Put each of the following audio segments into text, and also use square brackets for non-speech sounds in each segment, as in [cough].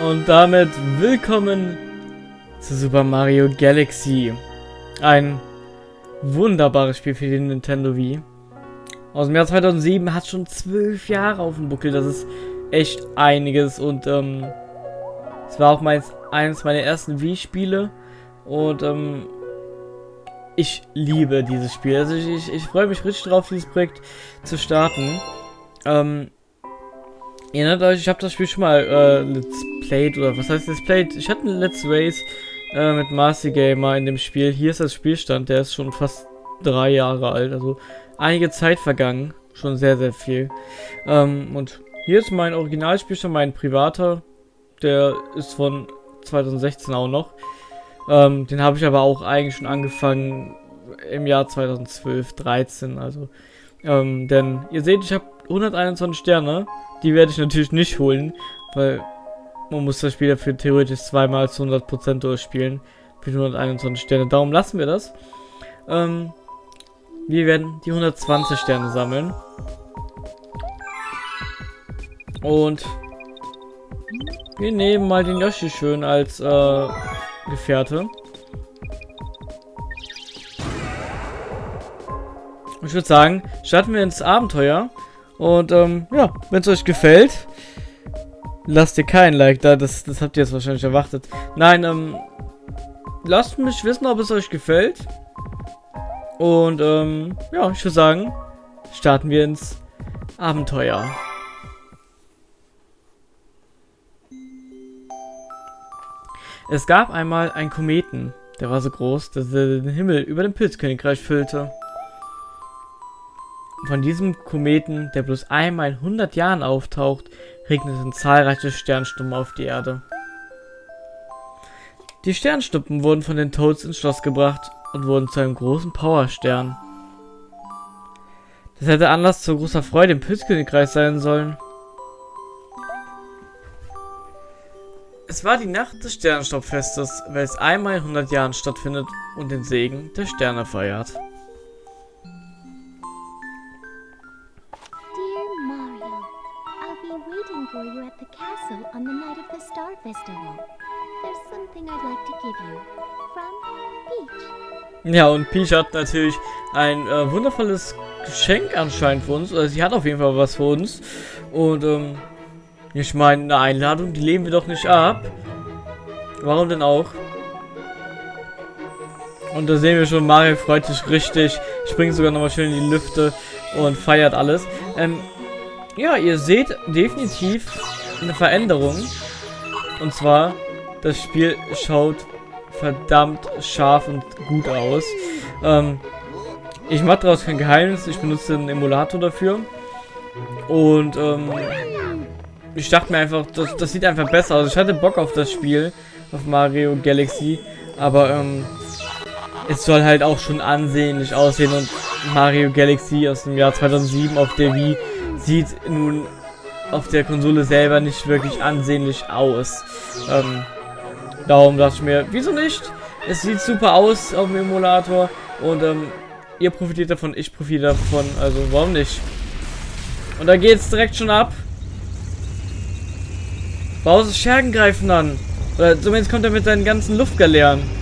Und damit willkommen zu Super Mario Galaxy. Ein wunderbares Spiel für den Nintendo Wii. Aus dem Jahr 2007 hat schon zwölf Jahre auf dem Buckel. Das ist echt einiges. Und ähm, es war auch meins, eines meiner ersten Wii-Spiele. Und ähm, ich liebe dieses Spiel. Also ich, ich, ich freue mich richtig drauf, dieses Projekt zu starten. Ähm, Erinnert euch, ich habe das Spiel schon mal äh, Let's Played oder was heißt Let's Played? Ich hatte ein Let's Race äh, mit Marcy Gamer in dem Spiel. Hier ist das Spielstand, der ist schon fast drei Jahre alt, also einige Zeit vergangen, schon sehr sehr viel. Ähm, und hier ist mein Originalspielstand, mein privater, der ist von 2016 auch noch. Ähm, den habe ich aber auch eigentlich schon angefangen im Jahr 2012, 13, also ähm, denn ihr seht, ich habe 121 Sterne die werde ich natürlich nicht holen, weil man muss das Spiel dafür theoretisch zweimal zu 100% durchspielen. Für 121 Sterne. Darum lassen wir das. Ähm, wir werden die 120 Sterne sammeln. Und wir nehmen mal den Yoshi schön als äh, Gefährte. Ich würde sagen, starten wir ins Abenteuer. Und ähm, ja, wenn es euch gefällt, lasst ihr kein Like da. Das, das habt ihr jetzt wahrscheinlich erwartet. Nein, ähm, lasst mich wissen, ob es euch gefällt. Und ähm, ja, ich würde sagen, starten wir ins Abenteuer. Es gab einmal einen Kometen, der war so groß, dass er den Himmel über dem Pilzkönigreich füllte. Von diesem Kometen, der bloß einmal in 100 Jahren auftaucht, regneten zahlreiche Sternstuppen auf die Erde. Die Sternstuppen wurden von den Toads ins Schloss gebracht und wurden zu einem großen Powerstern. Das hätte Anlass zu großer Freude im Pilzkönigreich sein sollen. Es war die Nacht des Sternstaubfestes, welches einmal in 100 Jahren stattfindet und den Segen der Sterne feiert. Star Festival. There's something I'd like to give you. From Peach. Ja, und Peach hat natürlich ein äh, wundervolles Geschenk anscheinend für uns. Also sie hat auf jeden Fall was für uns. Und, ähm, ich meine, eine Einladung, die lehnen wir doch nicht ab. Warum denn auch? Und da sehen wir schon, Mario freut sich richtig, springt sogar nochmal schön in die Lüfte und feiert alles. Ähm, ja, ihr seht definitiv eine Veränderung. Und zwar, das Spiel schaut verdammt scharf und gut aus. Ähm, ich mache daraus kein Geheimnis. Ich benutze einen Emulator dafür. Und ähm, ich dachte mir einfach, das, das sieht einfach besser aus. Ich hatte Bock auf das Spiel, auf Mario Galaxy. Aber ähm, es soll halt auch schon ansehnlich aussehen. Und Mario Galaxy aus dem Jahr 2007 auf der Wii sieht nun auf der Konsole selber nicht wirklich ansehnlich aus. Ähm, darum dachte ich mir, wieso nicht? Es sieht super aus auf dem Emulator und ähm, ihr profitiert davon, ich profitiere davon, also warum nicht? Und da geht's direkt schon ab. Bowser Schergen greifen an. Oder zumindest kommt er mit seinen ganzen Luftgaleeren.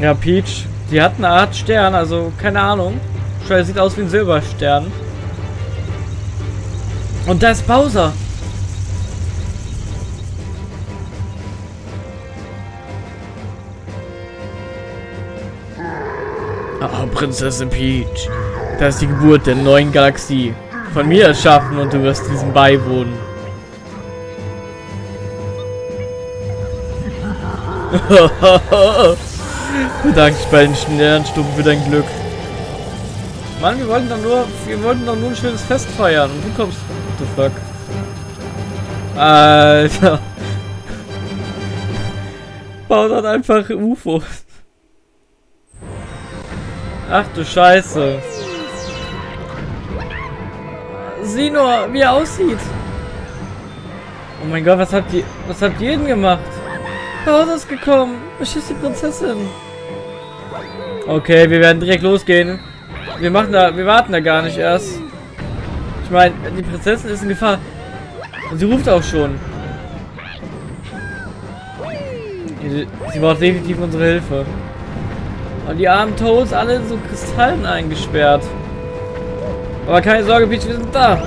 Ja, Peach, die hat eine Art Stern, also keine Ahnung. Sieht aus wie ein Silberstern. Und da ist Bowser. Ah, Prinzessin Peach. Das ist die Geburt der neuen Galaxie. Von mir erschaffen und du wirst diesem beiwohnen. [laughs] Bedanke dich bei den Sternstufen für dein Glück. Mann, wir wollten doch nur, wir wollten doch nur ein schönes Fest feiern und du kommst. What the fuck? Alter. Baut dann einfach UFOs. Ach du Scheiße. Sieh nur, wie er aussieht. Oh mein Gott, was habt ihr, was habt ihr denn gemacht? Bowser ist gekommen. Beschießt die Prinzessin. Okay, wir werden direkt losgehen. Wir machen da, wir warten da gar nicht erst. Ich meine, die Prinzessin ist in Gefahr. Und sie ruft auch schon. Sie, braucht definitiv unsere Hilfe. Und die armen Toads alle so Kristallen eingesperrt. Aber keine Sorge, Peach, wir sind da.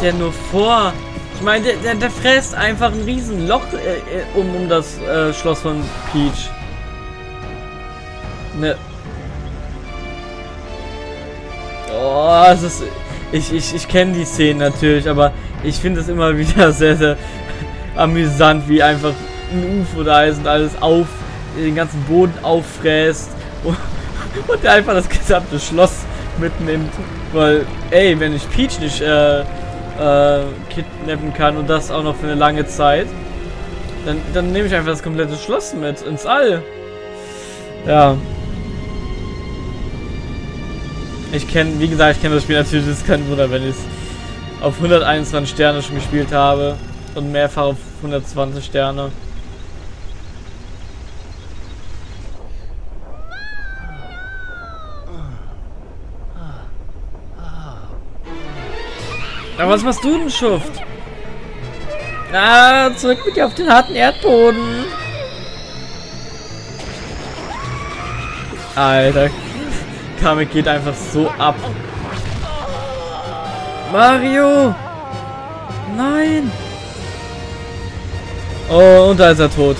Der nur vor? Ich meine, der, der, der fräst einfach ein riesen Loch äh, äh, um, um das äh, Schloss von Peach. Ne. Oh, es ist... Ich, ich, ich kenne die Szenen natürlich, aber ich finde es immer [laughs] wieder sehr, sehr amüsant, wie einfach ein UFO da ist und alles auf, den ganzen Boden auffräst [laughs] und, und der einfach das gesamte Schloss mitnimmt. Weil, ey, wenn ich Peach nicht äh, äh, kidnappen kann und das auch noch für eine lange Zeit, dann, dann nehme ich einfach das komplette Schloss mit ins All. Ja. Ich kenne, wie gesagt, ich kenne das Spiel natürlich, das ist kein Wunder, wenn ich es auf 121 Sterne schon gespielt habe und mehrfach auf 120 Sterne. Aber was machst du denn, Schuft? Ah, zurück mit dir auf den harten Erdboden. Alter. Kamek geht einfach so ab. Mario! Nein! Oh, und da ist er tot.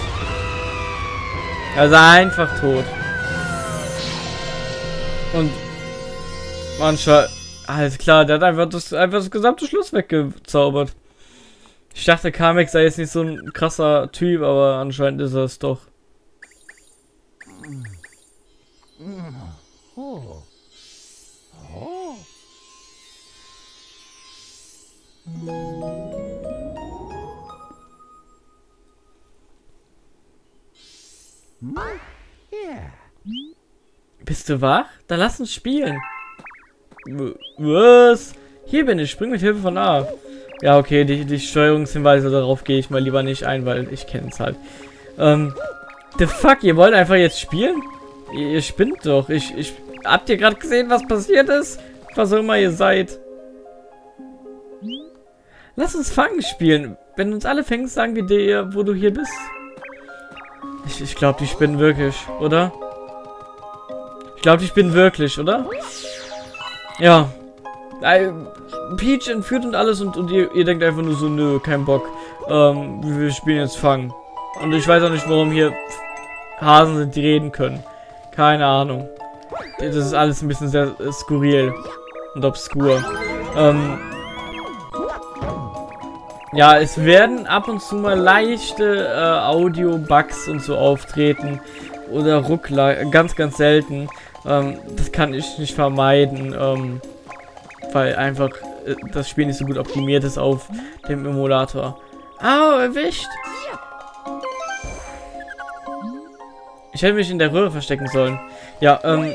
Er ist einfach tot. Und manchmal alles klar, der hat einfach das, einfach das gesamte Schloss weggezaubert. Ich dachte, Kamek sei jetzt nicht so ein krasser Typ, aber anscheinend ist er es doch. Bist du wach? Dann lass uns spielen. Was? Hier bin ich. Spring mit Hilfe von A. Ja, okay, die, die Steuerungshinweise, darauf gehe ich mal lieber nicht ein, weil ich kenne es halt. Ähm, the fuck, ihr wollt einfach jetzt spielen? Ihr, ihr spinnt doch. Ich, ich, habt ihr gerade gesehen, was passiert ist? Was auch immer ihr seid. Lass uns Fangen spielen. Wenn du uns alle fängst, sagen wir dir, wo du hier bist. Ich, ich glaube, die spinnen wirklich, oder? Ich glaube, die spinnen wirklich, oder? Ja. Peach entführt und alles und, und ihr, ihr, denkt einfach nur so, nö, kein Bock. Ähm, wir spielen jetzt Fangen. Und ich weiß auch nicht, warum hier Hasen sind, die reden können. Keine Ahnung. Das ist alles ein bisschen sehr skurril und obskur. Ähm, ja, es werden ab und zu mal leichte äh, Audio-Bugs und so auftreten. Oder Ruckler, ganz, ganz selten. Ähm, das kann ich nicht vermeiden, ähm, weil einfach äh, das Spiel nicht so gut optimiert ist auf dem Emulator. Au, erwischt! Ich hätte mich in der Röhre verstecken sollen. Ja, ähm,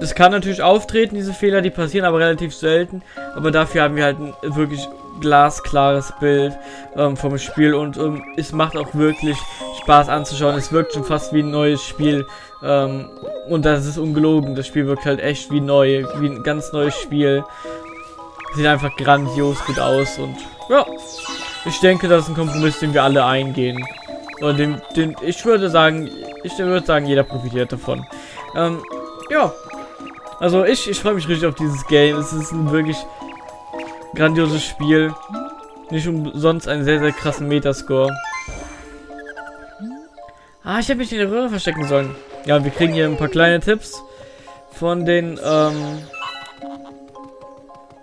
das kann natürlich auftreten, diese Fehler, die passieren aber relativ selten. Aber dafür haben wir halt ein wirklich glasklares Bild ähm, vom Spiel und ähm, es macht auch wirklich Spaß anzuschauen. Es wirkt schon fast wie ein neues Spiel. Ähm, und das ist ungelogen. Das Spiel wirkt halt echt wie neu, wie ein ganz neues Spiel. Sieht einfach grandios gut aus und ja, ich denke, das ist ein Kompromiss, den wir alle eingehen. Und den, den ich würde sagen, ich würde sagen, jeder profitiert davon. Ähm, ja, Also ich, ich freue mich richtig auf dieses Game. Es ist ein wirklich grandioses Spiel. Nicht umsonst einen sehr, sehr krassen Metascore. Ah, ich hätte mich in der Röhre verstecken sollen. Ja, wir kriegen hier ein paar kleine Tipps von den, ähm,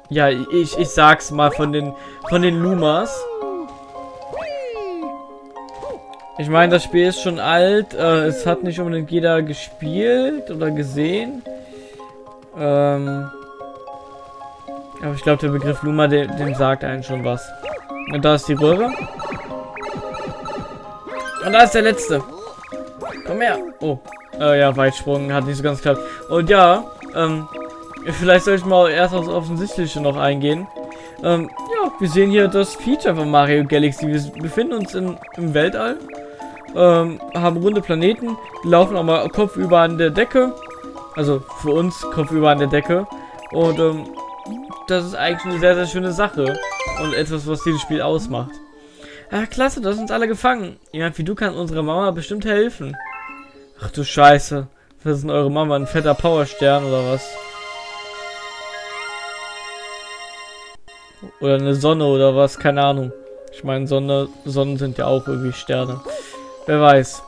ja, ich, ich sag's mal von den, von den Lumas. Ich meine, das Spiel ist schon alt. Äh, es hat nicht unbedingt jeder gespielt oder gesehen. Ähm, aber ich glaube, der Begriff Luma, dem, dem sagt einen schon was. Und da ist die Röhre. Und da ist der letzte. Komm her. Oh. Äh, ja, Weitsprung hat nicht so ganz geklappt. Und ja, ähm, vielleicht soll ich mal erst aufs Offensichtliche noch eingehen. Ähm, ja, wir sehen hier das Feature von Mario Galaxy. Wir befinden uns in, im Weltall. Ähm, haben runde Planeten, laufen auch mal kopfüber an der Decke. Also für uns kopfüber an der Decke. Und ähm, das ist eigentlich eine sehr, sehr schöne Sache. Und etwas, was dieses Spiel ausmacht. Ach, klasse, du hast uns alle gefangen. Jemand wie du kann unserer Mama bestimmt helfen. Ach du Scheiße. Was ist denn eure Mama? Ein fetter Powerstern oder was? Oder eine Sonne oder was? Keine Ahnung. Ich meine, Sonne, Sonnen sind ja auch irgendwie Sterne. Wer weiß.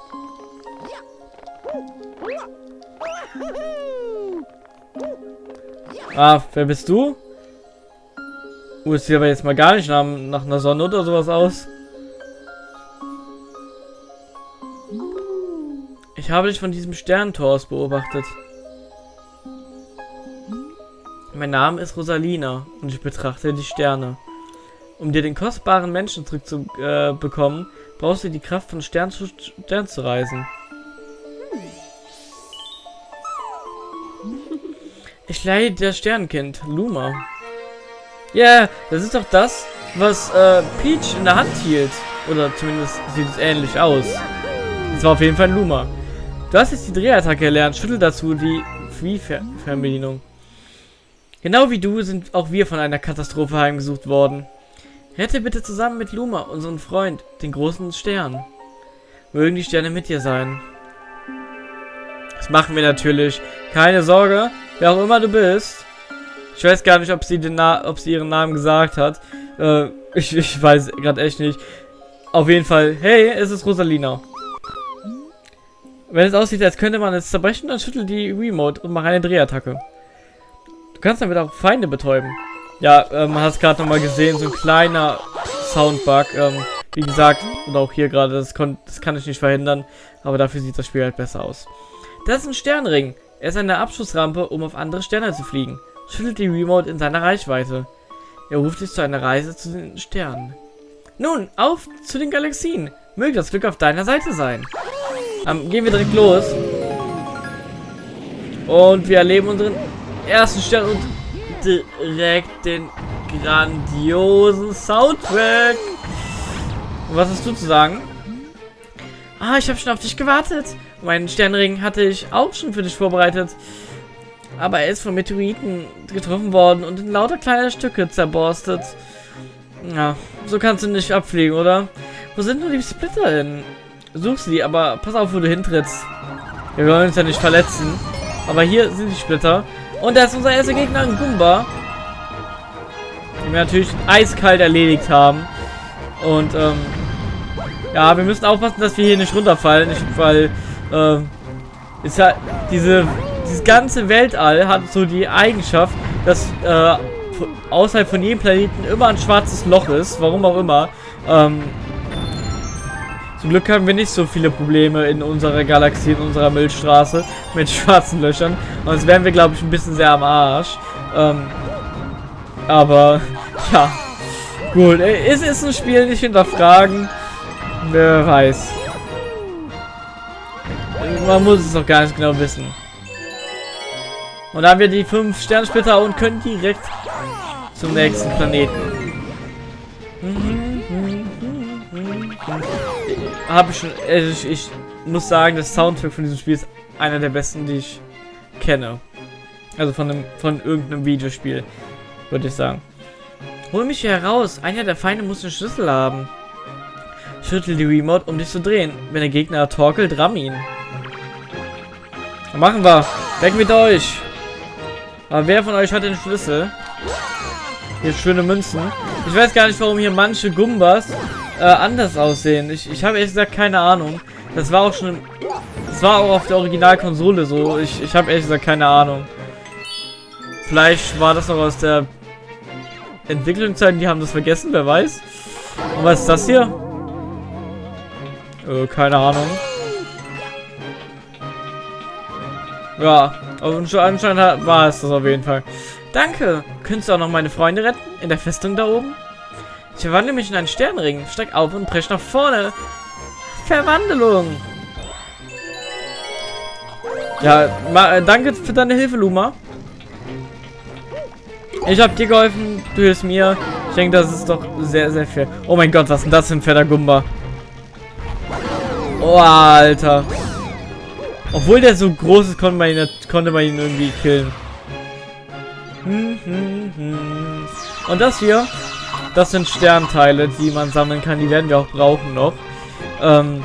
Ah, wer bist du? Uh, es sieht aber jetzt mal gar nicht nach, nach einer Sonne oder sowas aus. Ich habe dich von diesem Sternentor aus beobachtet. Mein Name ist Rosalina und ich betrachte die Sterne. Um dir den kostbaren Menschen zurückzubekommen, äh, brauchst du die Kraft von Stern zu Stern zu reisen. Ich leide das Sternenkind, Luma. Ja, yeah, das ist doch das, was äh, Peach in der Hand hielt. Oder zumindest sieht es ähnlich aus. Das war auf jeden Fall ein Luma. Du hast jetzt die Drehattacke erlernt. Schüttel dazu die Free-Fernbedienung. Genau wie du sind auch wir von einer Katastrophe heimgesucht worden. Rette bitte zusammen mit Luma, unseren Freund, den großen Stern. Mögen die Sterne mit dir sein. Das machen wir natürlich. Keine Sorge, wer auch immer du bist. Ich weiß gar nicht, ob sie, den Na ob sie ihren Namen gesagt hat. Äh, ich, ich weiß gerade echt nicht. Auf jeden Fall, hey, es ist Rosalina. Wenn es aussieht, als könnte man es zerbrechen, dann schüttel die Remote und mach eine Drehattacke. Du kannst damit auch Feinde betäuben. Ja, ähm, man hat es gerade nochmal gesehen, so ein kleiner Soundbug. Ähm, wie gesagt, und auch hier gerade, das, das kann ich nicht verhindern, aber dafür sieht das Spiel halt besser aus. Das ist ein Sternring. Er ist eine Abschussrampe, um auf andere Sterne zu fliegen. Schüttelt die Remote in seiner Reichweite. Er ruft dich zu einer Reise zu den Sternen. Nun, auf zu den Galaxien. Möge das Glück auf deiner Seite sein. Ähm, gehen wir direkt los. Und wir erleben unseren ersten Stern und direkt den grandiosen Soundtrack. Und was hast du zu sagen? Ah, ich habe schon auf dich gewartet. Meinen Sternring hatte ich auch schon für dich vorbereitet. Aber er ist von Meteoriten getroffen worden und in lauter kleine Stücke zerborstet. Ja, so kannst du nicht abfliegen, oder? Wo sind nur die Splitter hin? Such sie, aber pass auf, wo du hintrittst. Wir wollen uns ja nicht verletzen. Aber hier sind die Splitter. Und da ist unser erster Gegner, ein Gumba. Den wir natürlich eiskalt erledigt haben. Und, ähm, ja, wir müssen aufpassen, dass wir hier nicht runterfallen. Nicht, weil, ähm, ist ja, diese, dieses ganze Weltall hat so die Eigenschaft, dass, äh, außerhalb von jedem Planeten immer ein schwarzes Loch ist. Warum auch immer. Ähm, zum Glück haben wir nicht so viele Probleme in unserer Galaxie, in unserer Milchstraße mit [laughs] schwarzen Löchern. Sonst wären wir, glaube ich, ein bisschen sehr am Arsch. Ähm, aber, [laughs] ja. Gut, es ist ein Spiel, nicht hinterfragen. Wer weiß. Man muss es noch gar nicht genau wissen. Und dann haben wir die 5 Sternsplitter und können direkt zum nächsten Planeten. Habe ich schon. Also ich, ich, muss sagen, das Soundtrack von diesem Spiel ist einer der besten, die ich kenne. Also von einem, von irgendeinem Videospiel, würde ich sagen. Hol mich hier heraus. Einer der Feinde muss einen Schlüssel haben. Schüttel die Remote, um dich zu drehen. Wenn der Gegner torkelt, ramm ihn. Machen wir. Weg mit euch. Aber wer von euch hat den Schlüssel? Hier schöne Münzen. Ich weiß gar nicht, warum hier manche Gumbas äh, anders aussehen. Ich, ich habe ehrlich gesagt keine Ahnung. Das war auch schon... Das war auch auf der Originalkonsole so. Ich, ich habe ehrlich gesagt keine Ahnung. Vielleicht war das noch aus der Entwicklungszeit. Die haben das vergessen, wer weiß. Und was ist das hier? Äh, keine Ahnung. Ja, anscheinend war es das auf jeden Fall. Danke. Könntest du auch noch meine Freunde retten? In der Festung da oben? Ich verwandle mich in einen Sternring. Steig auf und brech nach vorne. Verwandlung. Ja, äh, danke für deine Hilfe, Luma. Ich habe dir geholfen, du hilfst mir. Ich denke, das ist doch sehr, sehr fair. Oh mein Gott, was ist denn das für ein fetter Gumba? Oh, Alter. Obwohl der so groß ist, konnte man ihn, konnte man ihn irgendwie killen. Und das hier, das sind Sternteile, die man sammeln kann. Die werden wir auch brauchen noch. Ähm,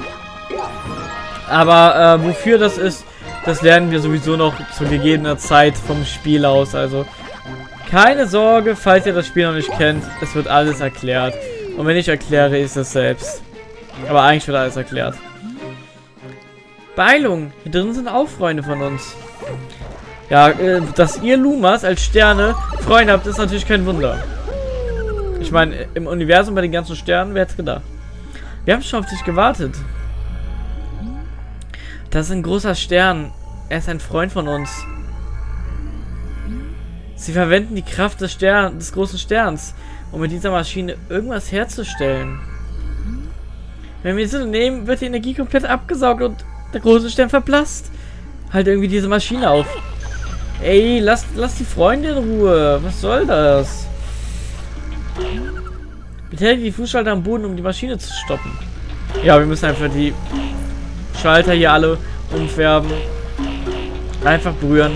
aber äh, wofür das ist, das lernen wir sowieso noch zu gegebener Zeit vom Spiel aus. Also keine Sorge, falls ihr das Spiel noch nicht kennt, es wird alles erklärt. Und wenn ich erkläre, ist es selbst. Aber eigentlich wird alles erklärt. Beeilung, hier drin sind auch Freunde von uns. Ja, äh, dass ihr Lumas als Sterne Freunde habt, ist natürlich kein Wunder. Ich meine, im Universum bei den ganzen Sternen, wer hätte gedacht? Wir haben schon auf dich gewartet. Das ist ein großer Stern. Er ist ein Freund von uns. Sie verwenden die Kraft des, Stern, des großen Sterns, um mit dieser Maschine irgendwas herzustellen. Wenn wir sie nehmen, wird die Energie komplett abgesaugt und der große Stern verblasst. Halt irgendwie diese Maschine auf. Ey, lass, lass die Freunde in Ruhe. Was soll das? Betätige die Fußschalter am Boden, um die Maschine zu stoppen. Ja, wir müssen einfach die Schalter hier alle umfärben. Einfach berühren.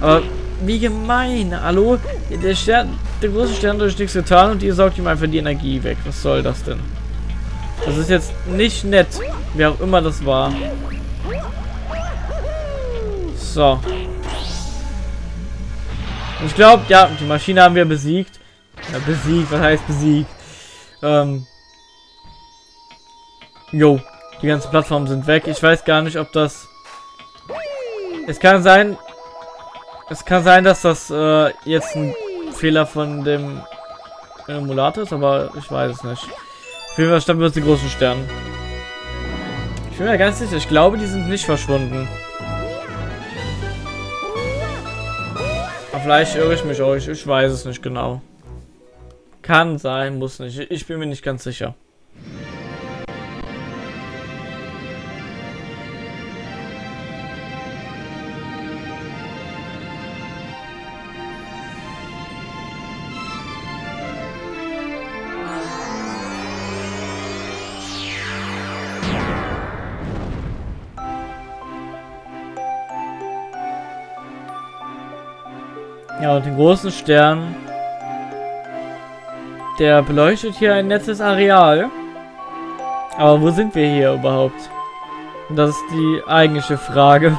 Aber wie gemein. Hallo? Der Stern, der große Stern hat nichts getan und ihr saugt ihm einfach die Energie weg. Was soll das denn? Das ist jetzt nicht nett. Wer auch immer das war. So. ich glaube, ja, die Maschine haben wir besiegt. Ja, besiegt, was heißt besiegt? Ähm. Jo, die ganzen Plattformen sind weg. Ich weiß gar nicht, ob das... Es kann sein, es kann sein, dass das äh, jetzt ein Fehler von dem Emulator ist, aber ich weiß es nicht. Auf jeden Fall stammen wir die großen Sterne. Ich bin mir ganz sicher, ich glaube, die sind nicht verschwunden. Aber vielleicht irre ich mich euch, ich weiß es nicht genau. Kann sein, muss nicht. Ich bin mir nicht ganz sicher. Ja, und den großen Stern, der beleuchtet hier ein nettes Areal. Aber wo sind wir hier überhaupt? Das ist die eigentliche Frage.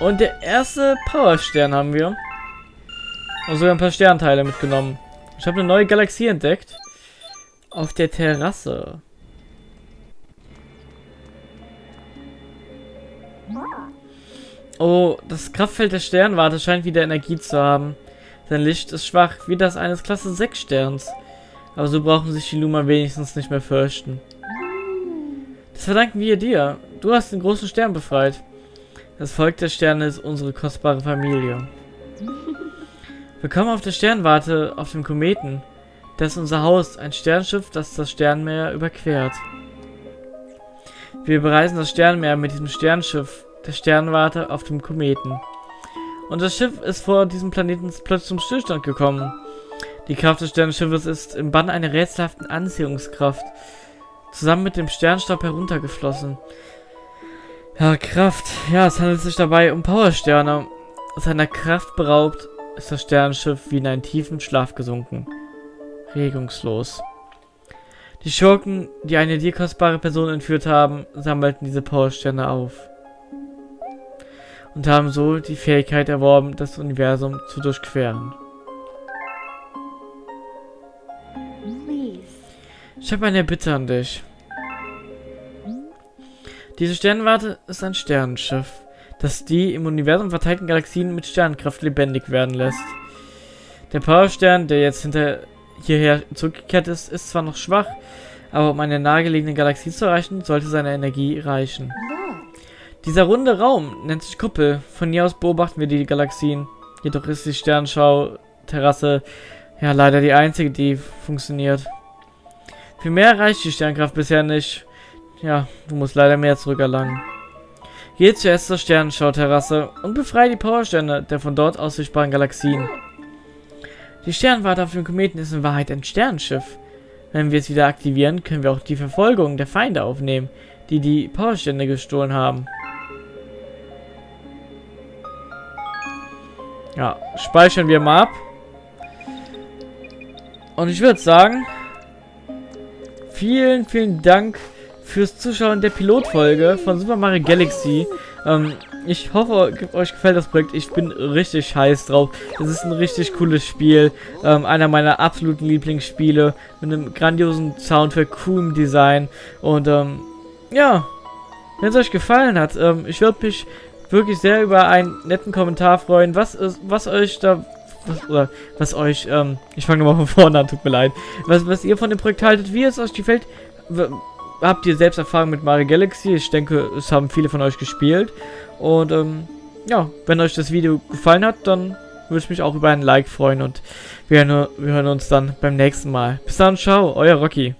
Und der erste Powerstern haben wir. Und sogar ein paar Sternteile mitgenommen. Ich habe eine neue Galaxie entdeckt. Auf der Terrasse. Oh, das Kraftfeld der Sternwarte scheint wieder Energie zu haben. Sein Licht ist schwach, wie das eines Klasse 6 Sterns. Aber so brauchen sich die Luma wenigstens nicht mehr fürchten. Das verdanken wir dir. Du hast den großen Stern befreit. Das Volk der Sterne ist unsere kostbare Familie. Willkommen auf der Sternwarte auf dem Kometen. Das ist unser Haus, ein Sternschiff, das das Sternmeer überquert. Wir bereisen das Sternmeer mit diesem Sternschiff der Sternwarte auf dem Kometen. Das Schiff ist vor diesem Planeten plötzlich zum Stillstand gekommen. Die Kraft des Sternschiffes ist im Bann einer rätselhaften Anziehungskraft zusammen mit dem Sternstaub heruntergeflossen. Ja, Kraft. Ja, es handelt sich dabei um Powersterne. Seiner Kraft beraubt ist das Sternschiff wie in einen tiefen Schlaf gesunken. Regungslos. Die Schurken, die eine dir kostbare Person entführt haben, sammelten diese Powersterne auf. Und haben so die Fähigkeit erworben, das Universum zu durchqueren. Ich habe eine Bitte an dich. Diese Sternwarte ist ein Sternenschiff, das die im Universum verteilten Galaxien mit Sternenkraft lebendig werden lässt. Der Powerstern, der jetzt hinter hierher zurückgekehrt ist, ist zwar noch schwach, aber um eine nahegelegene Galaxie zu erreichen, sollte seine Energie reichen. Dieser runde Raum nennt sich Kuppel. Von hier aus beobachten wir die Galaxien. Jedoch ist die Sternschau-Terrasse ja leider die einzige, die funktioniert. Für mehr reicht die Sternkraft bisher nicht. Ja, du musst leider mehr zurückerlangen. Geh zuerst zur Sternenschau-Terrasse und befreie die Powersterne der von dort aus sichtbaren Galaxien. Die Sternwarte auf dem Kometen ist in Wahrheit ein Sternenschiff. Wenn wir es wieder aktivieren, können wir auch die Verfolgung der Feinde aufnehmen, die die Powerstände gestohlen haben. Ja, speichern wir mal ab. Und ich würde sagen, vielen, vielen Dank fürs Zuschauen der Pilotfolge von Super Mario Galaxy. Ähm, ich hoffe, euch gefällt das Projekt. Ich bin richtig heiß drauf. Es ist ein richtig cooles Spiel. Ähm, einer meiner absoluten Lieblingsspiele. Mit einem grandiosen Soundtrack, coolem Design. Und ähm, ja, wenn es euch gefallen hat, ähm, ich würde mich wirklich sehr über einen netten Kommentar freuen. Was, was euch da was, oder was euch, ähm, ich fange nochmal von vorne an, tut mir leid, was, was ihr von dem Projekt haltet, wie es euch gefällt, habt ihr selbst Erfahrung mit Mario Galaxy, ich denke, es haben viele von euch gespielt und, ähm, ja, wenn euch das Video gefallen hat, dann würde ich mich auch über ein Like freuen und wir, wir hören uns dann beim nächsten Mal. Bis dann, ciao, euer Rocky.